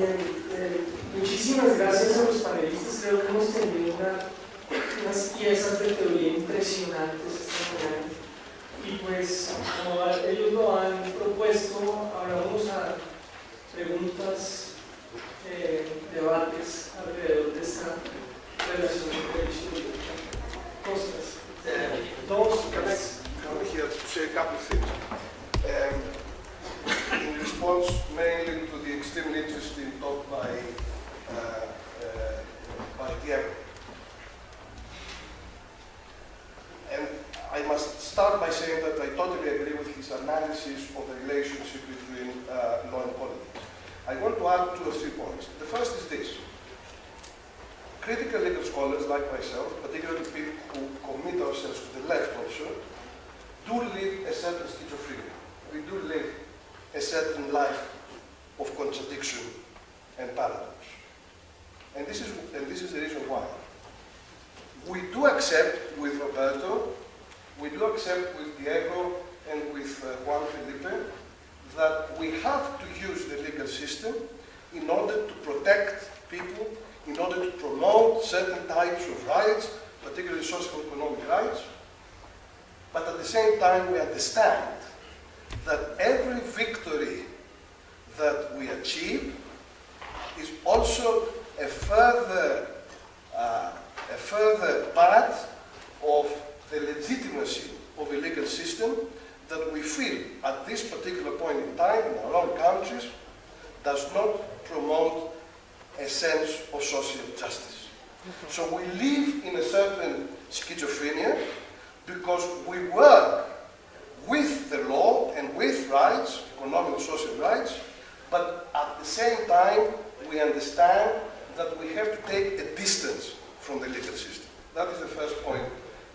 Bien, eh, muchísimas gracias a los panelistas. Creo que hemos tenido unas piezas de teoría impresionantes esta mañana. Y pues, como ellos lo han propuesto, ahora vamos a preguntas, eh, debates alrededor de esta relación entre el Costas. Start by saying that I totally agree with his analysis of the relationship between uh, law and politics. I want to add two or three points. The first is this. Critical legal scholars like myself, particularly people who commit ourselves to the left also, do live a certain schizophrenia. We do live a certain life of contradiction and paradox. And this is, and this is the reason why. We do accept with Roberto, we do accept with Diego and with uh, Juan Felipe that we have to use the legal system in order to protect people, in order to promote certain types of rights, particularly social economic rights. But at the same time, we understand that every victory that we achieve is also a further, uh, a further the legitimacy of a legal system that we feel at this particular point in time in our own countries does not promote a sense of social justice. So we live in a certain schizophrenia because we work with the law and with rights, economic and social rights, but at the same time we understand that we have to take a distance from the legal system. That is the first point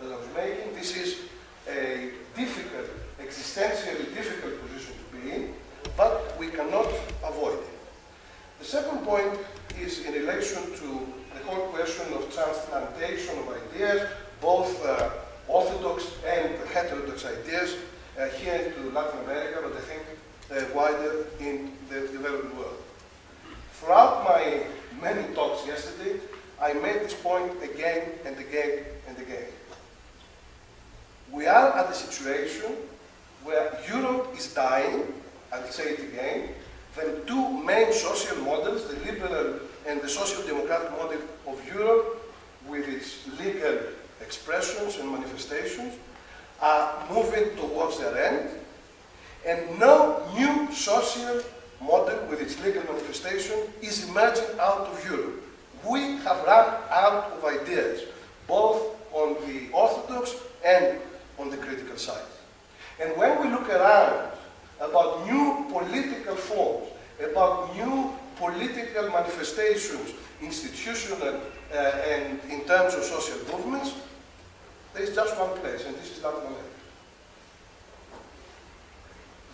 that I was making. This is a difficult, existentially difficult position to be in, but we cannot avoid it. The second point is in relation to the whole question of transplantation of ideas, both uh, orthodox and heterodox ideas uh, here into Latin America, but I think uh, wider in the developed world. Throughout my many talks yesterday, I made this point again and again and again. We are at a situation where Europe is dying, I'll say it again, the two main social models, the liberal and the social democratic model of Europe, with its legal expressions and manifestations, are moving towards their end, and no new social model with its legal manifestation is emerging out of Europe. We have run out of ideas, both on the orthodox and And when we look around about new political forms, about new political manifestations, institutional uh, and in terms of social movements, there is just one place, and this is Latin America.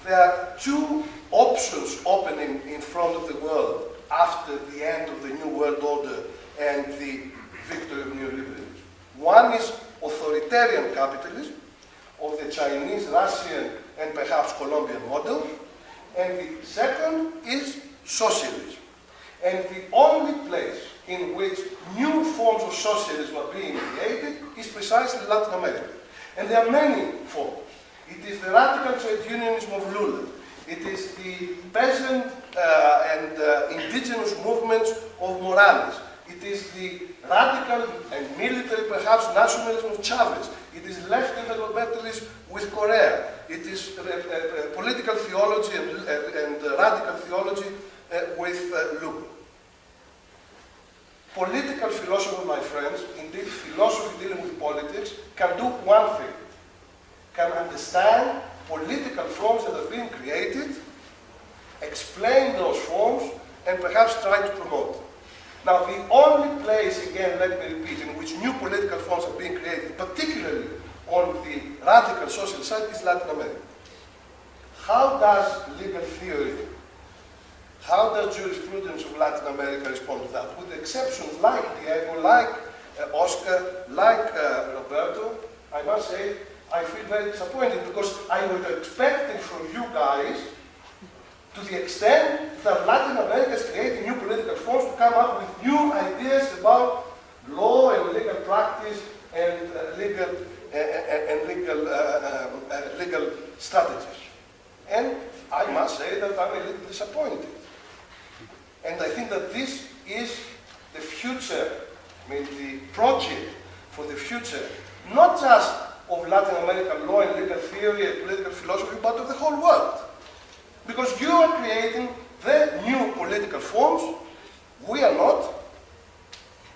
There are two options opening in front of the world after the end of the New World Order and the victory of neoliberalism. One is authoritarian capitalism of the Chinese, Russian, and perhaps Colombian model, and the second is socialism. And the only place in which new forms of socialism are being created is precisely Latin America. And there are many forms. It is the radical trade unionism of Lula. It is the peasant uh, and uh, indigenous movements of Morales. It is the radical and military, perhaps, nationalism of Chavez. It is left developmentalism with Correa. It is uh, uh political theology and, uh, and uh, radical theology with Lugo. Political philosophy, my friends, indeed philosophy dealing with politics, can do one thing. Can understand political forms that have been created, explain those forms, and perhaps try to promote them. Now, the only place, again, let me repeat, in which new political forms are being created, particularly on the radical social side, is Latin America. How does legal theory how does jurisprudence of Latin America respond to that? With exceptions like Diego, like uh, Oscar, like uh, Roberto, I must say, I feel very disappointed because I was expecting from you guys to the extent that Latin America is creating new political forms to come up with new ideas about law and legal practice and uh, legal uh, and legal uh, uh, legal strategies. And I must say that I'm a little disappointed. And I think that this is the future, I mean the project for the future, not just of Latin American law and legal theory and political philosophy, but of the whole world. Because you are creating the new political forms, we are not.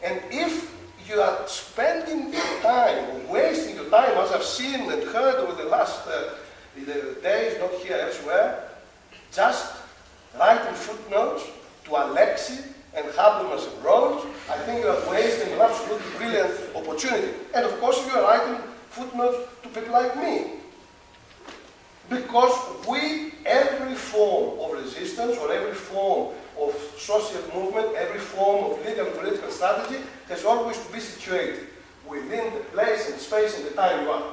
And if you are spending your time, wasting your time, as I've seen and heard over the last uh, the days, not here, elsewhere, just writing footnotes to Alexy and Habermas and Rawls, I think you are wasting an absolutely brilliant opportunity. And of course, you are writing footnotes to people like me. Because we, every form of resistance or every form of social movement, every form of legal political strategy has always to be situated within the place and space and the time you are.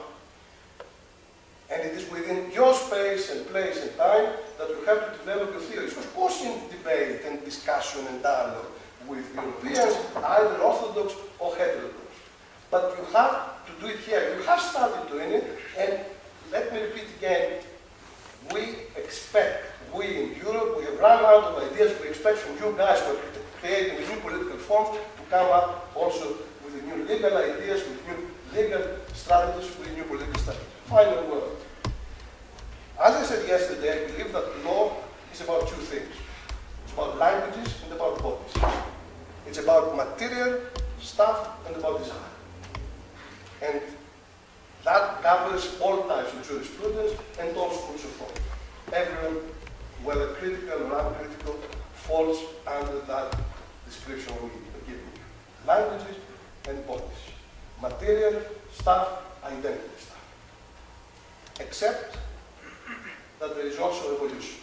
And it is within your space and place and time that you have to develop your theories. Of course, in debate and discussion and dialogue with Europeans, either orthodox or heterodox. But you have to do it here. You have started doing it, and let me repeat again, we expect, we in Europe, we have run out of ideas, we expect from you guys who are creating new political forms to come up also with new legal ideas, with new legal strategies, with new political strategies. Final word. As I said yesterday, I believe that law is about two things. It's about languages and about bodies. It's about material stuff and about design. And that covers all types of jurisprudence and all schools of thought. Everyone, whether critical or uncritical, falls under that description we are giving you. Languages and bodies. Material, stuff, identity stuff. Except that there is also evolution.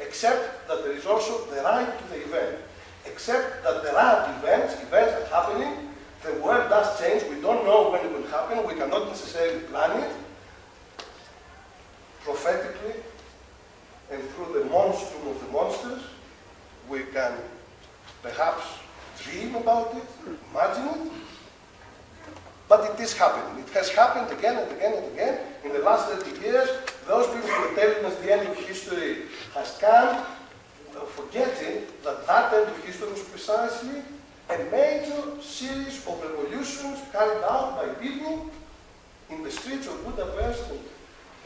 Except that there is also the right to the event. Except that there are events, events are happening the world does change. We don't know when it will happen. We cannot necessarily plan it. Prophetically, and through the monstrum of the monsters, we can perhaps dream about it, imagine it. But it is happening. It has happened again and again and again. In the last 30 years, those people who are telling us the end of history has come, forgetting that that end of history was precisely a major series of revolutions carried out by people in the streets of Budapest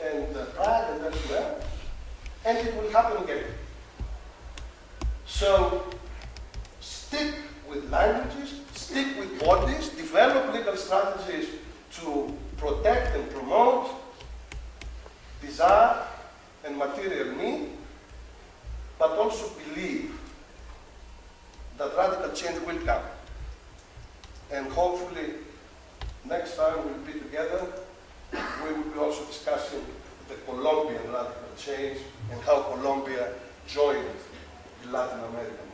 and, and uh, Prague and elsewhere, and it will happen again. So stick with languages, stick with bodies, develop legal strategies to protect and promote desire and material need, but also believe that radical change will come. And hopefully, next time we'll be together, we will be also discussing the Colombian radical change and how Colombia joined Latin American